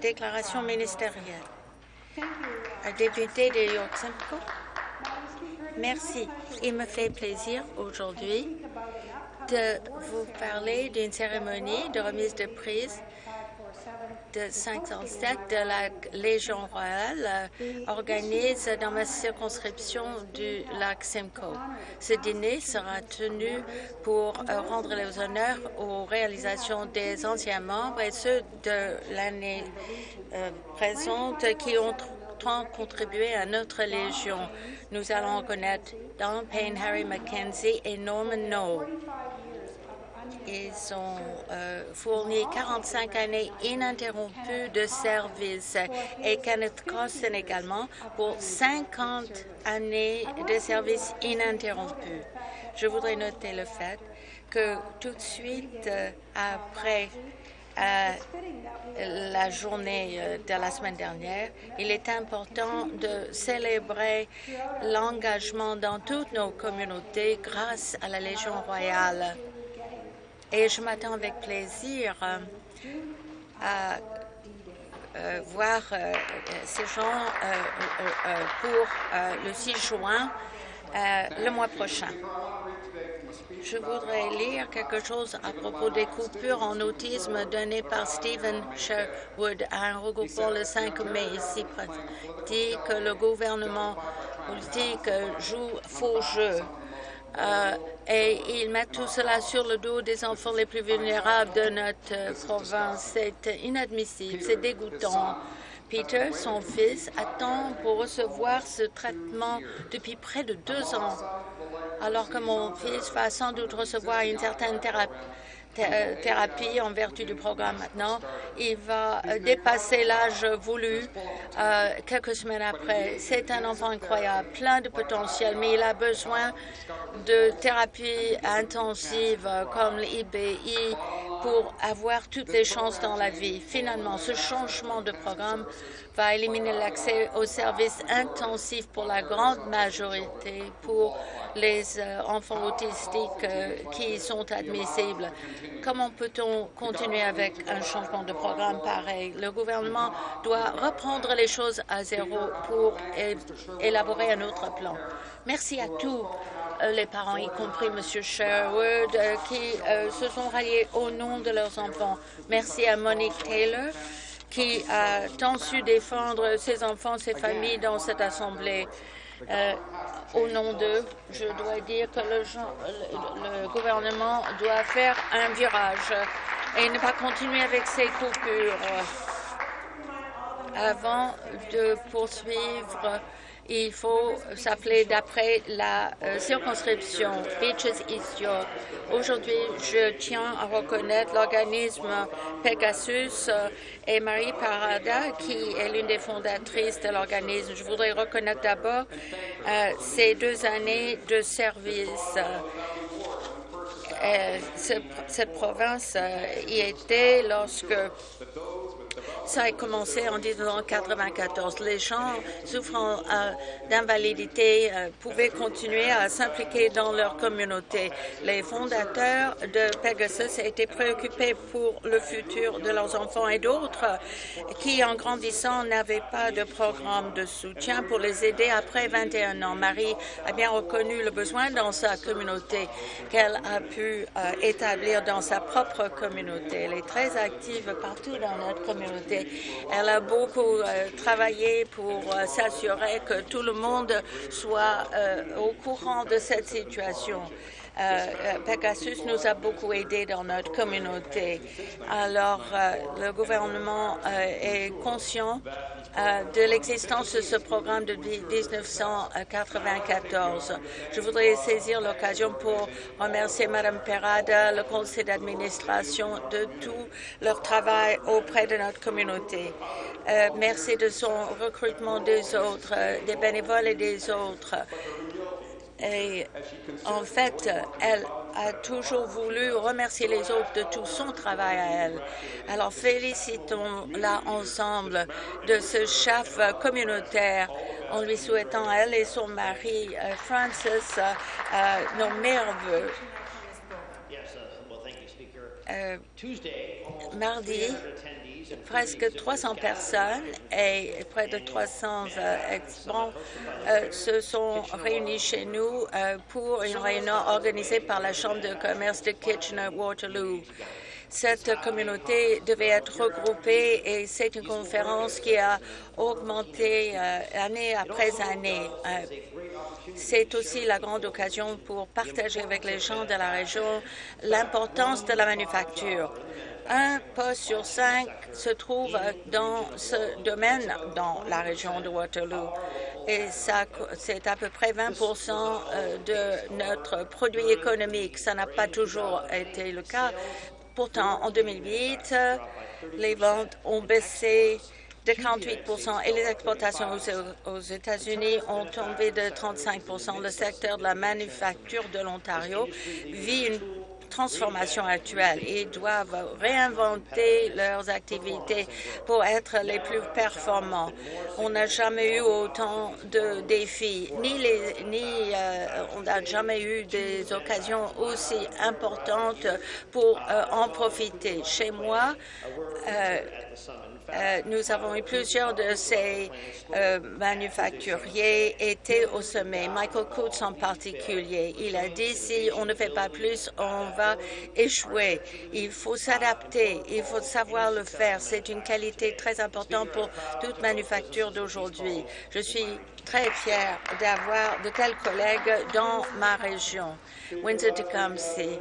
Déclaration ministérielle. Député de York Simcoe. Merci. Il me fait plaisir aujourd'hui de vous parler d'une cérémonie de remise de prise 507 de la Légion royale euh, organise dans ma circonscription du lac Simcoe. Ce dîner sera tenu pour euh, rendre les honneurs aux réalisations des anciens membres et ceux de l'année euh, présente qui ont contribué à notre Légion. Nous allons reconnaître Don Payne, Harry Mackenzie et Norman Noel. Ils ont euh, fourni 45 années ininterrompues de service et Kenneth Costin également pour 50 années de service ininterrompus. Je voudrais noter le fait que tout de suite euh, après euh, la journée de la semaine dernière, il est important de célébrer l'engagement dans toutes nos communautés grâce à la Légion royale et je m'attends avec plaisir euh, à euh, voir euh, ces gens pour le 6 juin le mois prochain. Je voudrais lire quelque chose à propos des coupures en autisme données par Stephen Sherwood à un regroupement le 5 mai ici. Dit que le gouvernement politique joue faux jeu euh, et ils mettent tout cela sur le dos des enfants les plus vulnérables de notre province. C'est inadmissible, c'est dégoûtant. Peter, son fils, attend pour recevoir ce traitement depuis près de deux ans, alors que mon fils va sans doute recevoir une certaine thérapie euh, thérapie en vertu du programme maintenant. Il va euh, dépasser l'âge voulu euh, quelques semaines après. C'est un enfant incroyable, plein de potentiel, mais il a besoin de thérapie intensive comme l'IBI pour avoir toutes les chances dans la vie. Finalement, ce changement de programme va éliminer l'accès aux services intensifs pour la grande majorité pour les euh, enfants autistiques euh, qui sont admissibles. Comment peut-on continuer avec un changement de programme pareil? Le gouvernement doit reprendre les choses à zéro pour élaborer un autre plan. Merci à tous les parents, y compris M. Sherwood, qui se sont ralliés au nom de leurs enfants. Merci à Monique Taylor, qui a tant su défendre ses enfants, ses familles dans cette Assemblée. Euh, au nom d'eux, je dois dire que le, le, gouvernement doit faire un virage et ne pas continuer avec ses coupures. Avant de poursuivre il faut s'appeler d'après la euh, circonscription Beaches East York. Aujourd'hui, je tiens à reconnaître l'organisme Pegasus euh, et Marie Parada, qui est l'une des fondatrices de l'organisme. Je voudrais reconnaître d'abord euh, ces deux années de service. cette province y était lorsque ça a commencé en 1994. Les gens souffrant euh, d'invalidité euh, pouvaient continuer à s'impliquer dans leur communauté. Les fondateurs de Pegasus étaient préoccupés pour le futur de leurs enfants et d'autres qui, en grandissant, n'avaient pas de programme de soutien pour les aider après 21 ans. Marie a bien reconnu le besoin dans sa communauté qu'elle a pu euh, établir dans sa propre communauté. Elle est très active partout dans notre communauté elle a beaucoup euh, travaillé pour euh, s'assurer que tout le monde soit euh, au courant de cette situation. Pegasus nous a beaucoup aidés dans notre communauté. Alors, le gouvernement est conscient de l'existence de ce programme de 1994. Je voudrais saisir l'occasion pour remercier Mme Perada, le conseil d'administration, de tout leur travail auprès de notre communauté. merci de son recrutement des autres, des bénévoles et des autres. Et en fait, elle a toujours voulu remercier les autres de tout son travail à elle. Alors félicitons-la ensemble de ce chef communautaire en lui souhaitant elle et son mari euh, Francis euh, nos merveilleux. mardi, presque 300 personnes et près de 300 experts se sont réunis chez nous pour une réunion organisée par la Chambre de commerce de Kitchener-Waterloo. Cette communauté devait être regroupée et c'est une conférence qui a augmenté année après année. C'est aussi la grande occasion pour partager avec les gens de la région l'importance de la manufacture. Un poste sur cinq se trouve dans ce domaine dans la région de Waterloo et c'est à peu près 20% de notre produit économique. Ça n'a pas toujours été le cas. Pourtant, en 2008, les ventes ont baissé de 48% et les exportations aux, États-Unis ont tombé de 35% Le secteur de la manufacture de l'Ontario vit une transformation actuelle. Ils doivent réinventer leurs activités pour être les plus performants. On n'a jamais eu autant de défis, ni, euh, on n'a jamais eu des occasions aussi importantes pour euh, en profiter. Chez moi, euh, nous avons eu plusieurs de ces euh, manufacturiers étaient au sommet. Michael Coates en particulier. Il a dit si on ne fait pas plus, on va échouer. Il faut s'adapter. Il faut savoir le faire. C'est une qualité très importante pour toute manufacture d'aujourd'hui. Je suis très fière d'avoir de tels collègues dans ma région. Windsor-Tecumseh.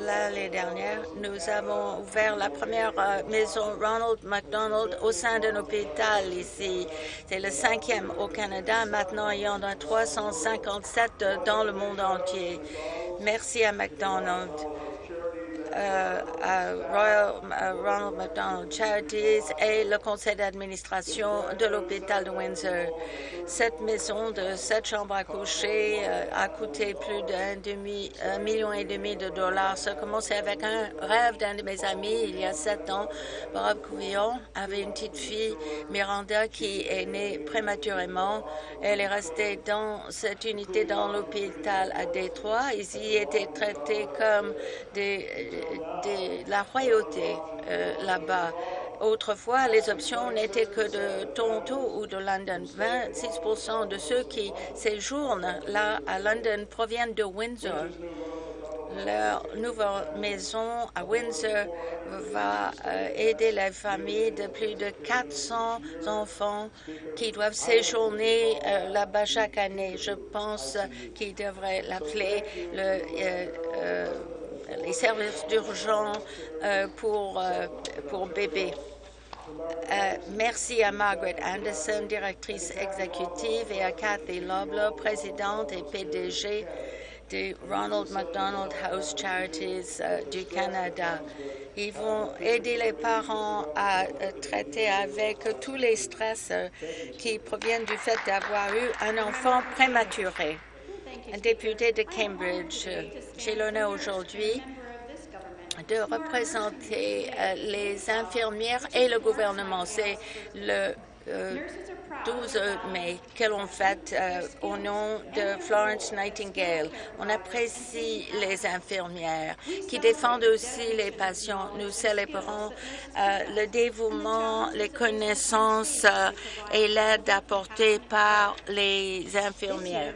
L'année dernière, nous avons ouvert la première euh, maison Ronald McDonald au sein d'un hôpital ici. C'est le cinquième au Canada. Maintenant, il y en a 357 dans le monde entier. Merci à McDonald. Euh, à Royal Ronald McDonald Charities et le conseil d'administration de l'hôpital de Windsor. Cette maison de sept chambres à coucher euh, a coûté plus d'un demi million et demi de dollars. Ça a commencé avec un rêve d'un de mes amis il y a sept ans. Bob Couvillon avait une petite fille, Miranda, qui est née prématurément. Elle est restée dans cette unité dans l'hôpital à Détroit. Ils y étaient traités comme des de la royauté euh, là-bas. Autrefois, les options n'étaient que de Toronto ou de London. 26% de ceux qui séjournent là à London proviennent de Windsor. Leur nouvelle maison à Windsor va euh, aider les familles de plus de 400 enfants qui doivent séjourner euh, là-bas chaque année. Je pense qu'ils devraient l'appeler le les services d'urgence euh, pour, euh, pour bébés. Euh, merci à Margaret Anderson, directrice exécutive, et à Kathy Lobler, présidente et PDG du Ronald McDonald House Charities du Canada. Ils vont aider les parents à traiter avec tous les stress qui proviennent du fait d'avoir eu un enfant prématuré député de Cambridge. J'ai l'honneur aujourd'hui de représenter euh, les infirmières et le gouvernement. C'est le 12 euh, mai que l'on fête euh, au nom de Florence Nightingale. On apprécie les infirmières qui défendent aussi les patients. Nous célébrons le dévouement, les connaissances et l'aide apportée par les infirmières.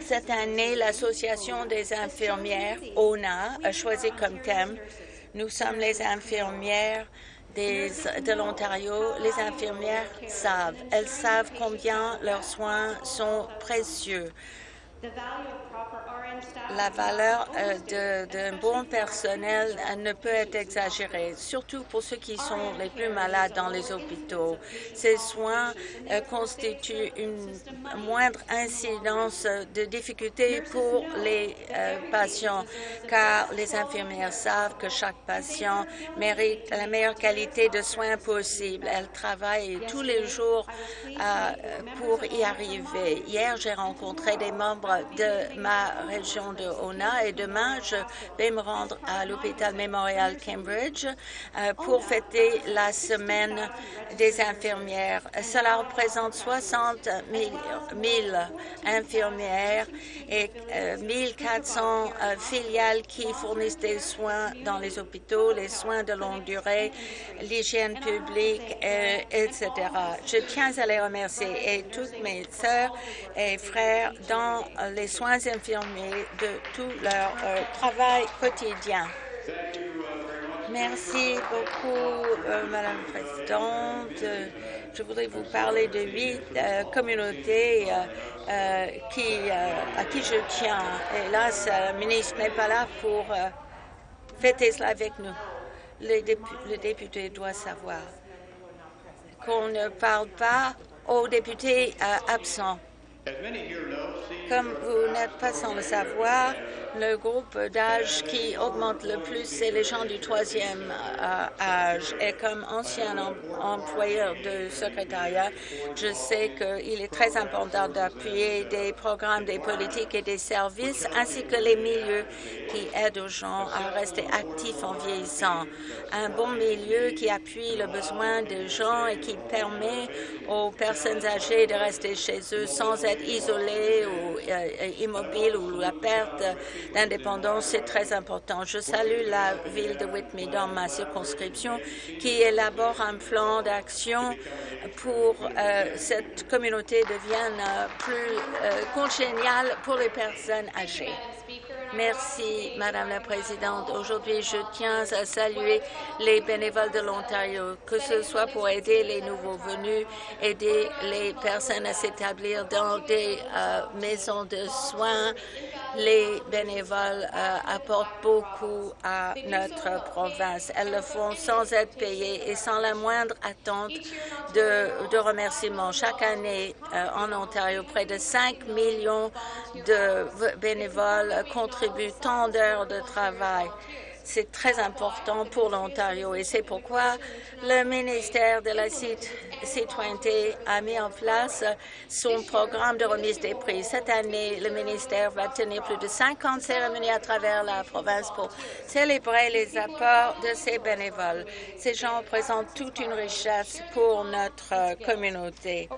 Cette année, l'Association des infirmières, ONA, a choisi comme thème « Nous sommes les infirmières de l'Ontario. Les infirmières savent. Elles savent combien leurs soins sont précieux la valeur euh, d'un bon personnel ne peut être exagérée, surtout pour ceux qui sont les plus malades dans les hôpitaux. Ces soins euh, constituent une moindre incidence de difficultés pour les euh, patients, car les infirmières savent que chaque patient mérite la meilleure qualité de soins possible. Elles travaillent tous les jours pour y arriver. Hier, j'ai rencontré des membres de ma région de Ona et demain, je vais me rendre à l'hôpital Memorial Cambridge euh, pour fêter la semaine des infirmières. Cela représente 60 000, infirmières et 1400 euh, filiales qui fournissent des soins dans les hôpitaux, les soins de longue durée, l'hygiène publique, etc. Je tiens à les remercier et toutes mes sœurs et frères dans les soins infirmiers de tout leur euh, travail quotidien. Merci beaucoup, euh, Madame la Présidente. Je voudrais vous parler de huit euh, communautés qui, à qui je tiens. Hélas, le ministre n'est pas là pour fêter cela avec nous. le député doit savoir qu'on ne parle pas aux députés absents. Comme vous n'êtes pas sans le savoir, le groupe d'âge qui augmente le plus, c'est les gens du troisième euh, âge. Et comme ancien employeur de secrétariat, je sais qu'il est très important d'appuyer des programmes, des politiques et des services, ainsi que les milieux qui aident aux gens à rester actifs en vieillissant. Un bon milieu qui appuie le besoin des gens et qui permet aux personnes âgées de rester chez eux sans être isolées ou euh, immobiles ou la perte d'indépendance, c'est très important. Je salue la ville de Whitby dans ma circonscription qui élabore un plan d'action pour euh, cette communauté devienne euh, plus euh, congéniale pour les personnes âgées. Merci, Madame la Présidente. Aujourd'hui, je tiens à saluer les bénévoles de l'Ontario, que ce soit pour aider les nouveaux venus, aider les personnes à s'établir dans des euh, maisons de soins. Les bénévoles euh, apportent beaucoup à notre province. Elles le font sans être payées et sans la moindre attente de, de remerciements. Chaque année, euh, en Ontario, près de 5 millions de bénévoles contribuent tant d'heures de travail. C'est très important pour l'Ontario et c'est pourquoi le ministère de la Citoyenneté a mis en place son programme de remise des prix. Cette année, le ministère va tenir plus de 50 cérémonies à travers la province pour célébrer les apports de ces bénévoles. Ces gens représentent toute une richesse pour notre communauté.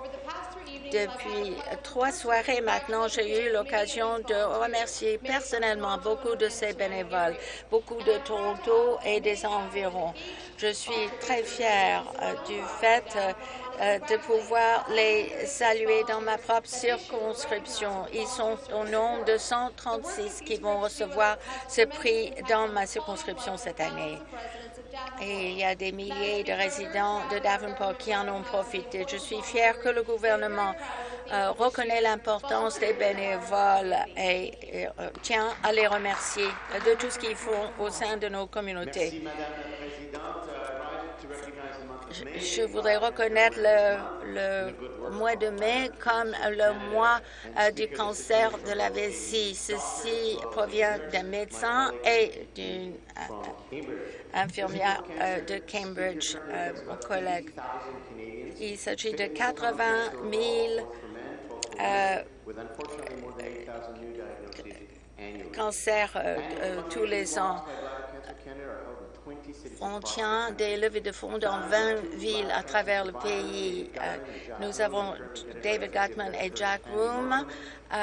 Depuis trois soirées maintenant, j'ai eu l'occasion de remercier personnellement beaucoup de ces bénévoles, beaucoup de Toronto et des environs. Je suis très fière euh, du fait euh, de pouvoir les saluer dans ma propre circonscription. Ils sont au nombre de 136 qui vont recevoir ce prix dans ma circonscription cette année et il y a des milliers de résidents de Davenport qui en ont profité. Je suis fière que le gouvernement euh, reconnaît l'importance des bénévoles et, euh, tient à les remercier de tout ce qu'ils font au sein de nos communautés. Je, voudrais reconnaître le, mois de mai comme le mois euh, du cancer de la vessie. Ceci provient d'un médecin et d'une infirmière euh, de Cambridge, euh, mon collègue. Il s'agit de 80 000 euh, cancers tous les ans. On tient des levées de fonds dans 20 villes à travers le pays. nous avons David Gutman et Jack Room euh,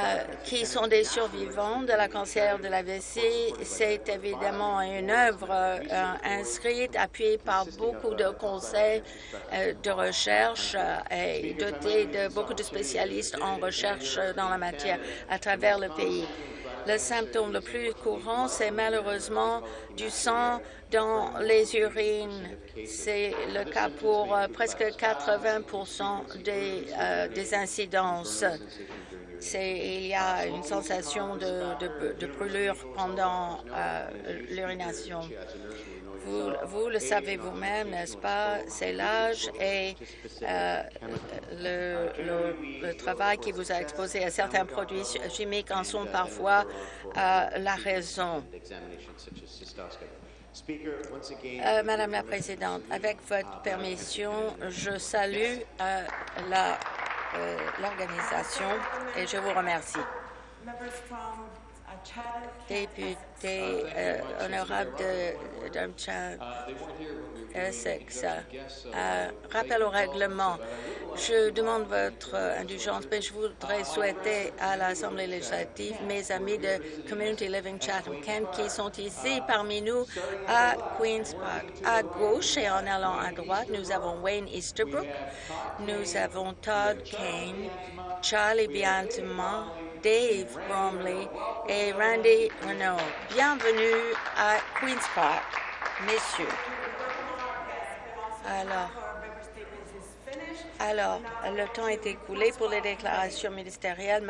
qui sont des survivants de la cancer de la vessie. C'est évidemment une œuvre euh, inscrite, appuyée par beaucoup de conseils euh, de recherche et dotée de beaucoup de spécialistes en recherche dans la matière à travers le pays. Le symptôme le plus courant, c'est malheureusement du sang dans les urines. C'est le cas pour presque 80% des, des incidences il y a une sensation de, brûlure pendant euh, l'urination. Vous, le savez vous-même, n'est-ce pas? C'est l'âge et euh, le, travail qui vous a exposé à certains produits chimiques en sont parfois euh, la raison. Madame la Présidente, avec votre permission, je salue euh, l'organisation et je vous remercie. Député euh, honorable de Durham Essex. Euh, rappel au règlement. Je demande votre indulgence, mais je voudrais souhaiter à l'Assemblée législative mes amis de Community Living Chatham-Kent qui sont ici parmi nous à Queen's Park. À gauche et en allant à droite, nous avons Wayne Easterbrook, nous avons Todd Kane, Charlie Biantama, Dave Bromley et Randy Renault. Bienvenue à Queen's Park, messieurs. Alors, alors, le temps est écoulé pour les déclarations ministérielles.